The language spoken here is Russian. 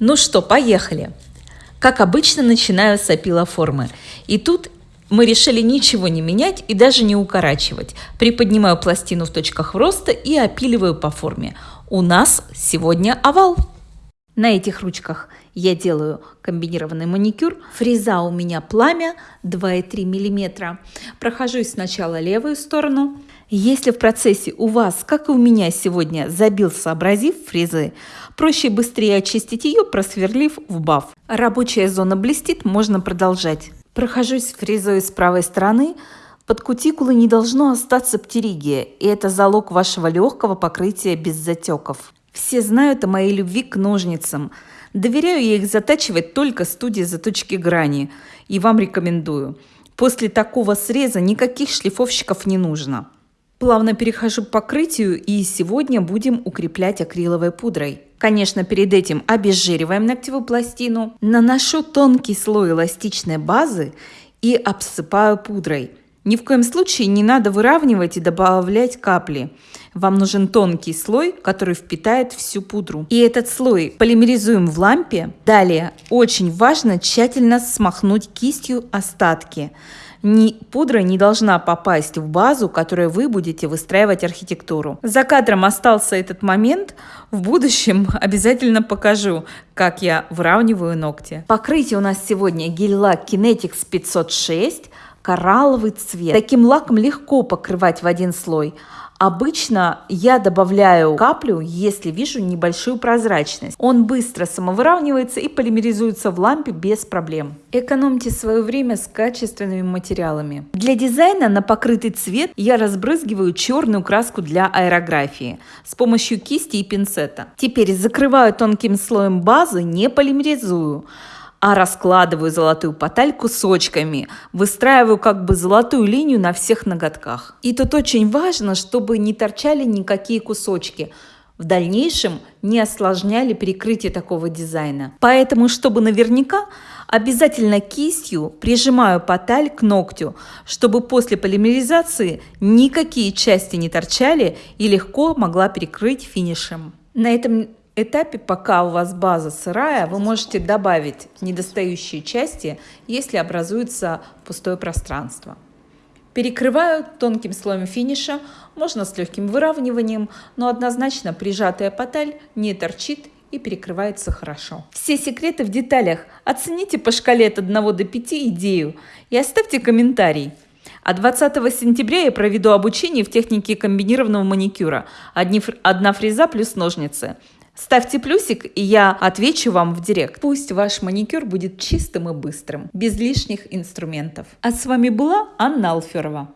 Ну что, поехали. Как обычно, начинаю с опилоформы. И тут мы решили ничего не менять и даже не укорачивать. Приподнимаю пластину в точках роста и опиливаю по форме. У нас сегодня овал. На этих ручках я делаю комбинированный маникюр. Фреза у меня пламя 2,3 мм. Прохожусь сначала левую сторону. Если в процессе у вас, как и у меня сегодня, забился абразив фрезы, проще быстрее очистить ее, просверлив в баф. Рабочая зона блестит, можно продолжать. Прохожусь фрезой с правой стороны. Под кутикулой не должно остаться птеригия, и это залог вашего легкого покрытия без затеков. Все знают о моей любви к ножницам. Доверяю я их затачивать только студии заточки грани. И вам рекомендую. После такого среза никаких шлифовщиков не нужно. Плавно перехожу к покрытию и сегодня будем укреплять акриловой пудрой. Конечно, перед этим обезжириваем ногтевую пластину, наношу тонкий слой эластичной базы и обсыпаю пудрой. Ни в коем случае не надо выравнивать и добавлять капли. Вам нужен тонкий слой, который впитает всю пудру. И этот слой полимеризуем в лампе. Далее очень важно тщательно смахнуть кистью остатки ни, пудра не должна попасть в базу, которой вы будете выстраивать архитектуру. За кадром остался этот момент. В будущем обязательно покажу, как я выравниваю ногти. Покрытие у нас сегодня гель-лак Kinetics 506 коралловый цвет. Таким лаком легко покрывать в один слой. Обычно я добавляю каплю, если вижу небольшую прозрачность. Он быстро самовыравнивается и полимеризуется в лампе без проблем. Экономьте свое время с качественными материалами. Для дизайна на покрытый цвет я разбрызгиваю черную краску для аэрографии с помощью кисти и пинцета. Теперь закрываю тонким слоем базы, не полимеризую а раскладываю золотую поталь кусочками, выстраиваю как бы золотую линию на всех ноготках. И тут очень важно, чтобы не торчали никакие кусочки, в дальнейшем не осложняли перекрытие такого дизайна. Поэтому, чтобы наверняка, обязательно кистью прижимаю поталь к ногтю, чтобы после полимеризации никакие части не торчали и легко могла перекрыть финишем. На этом этапе, пока у вас база сырая, вы можете добавить недостающие части, если образуется пустое пространство. Перекрываю тонким слоем финиша, можно с легким выравниванием, но однозначно прижатая поталь не торчит и перекрывается хорошо. Все секреты в деталях. Оцените по шкале от 1 до 5 идею и оставьте комментарий. А 20 сентября я проведу обучение в технике комбинированного маникюра. Одни, одна фреза плюс ножницы. Ставьте плюсик, и я отвечу вам в директ. Пусть ваш маникюр будет чистым и быстрым, без лишних инструментов. А с вами была Анна Алферова.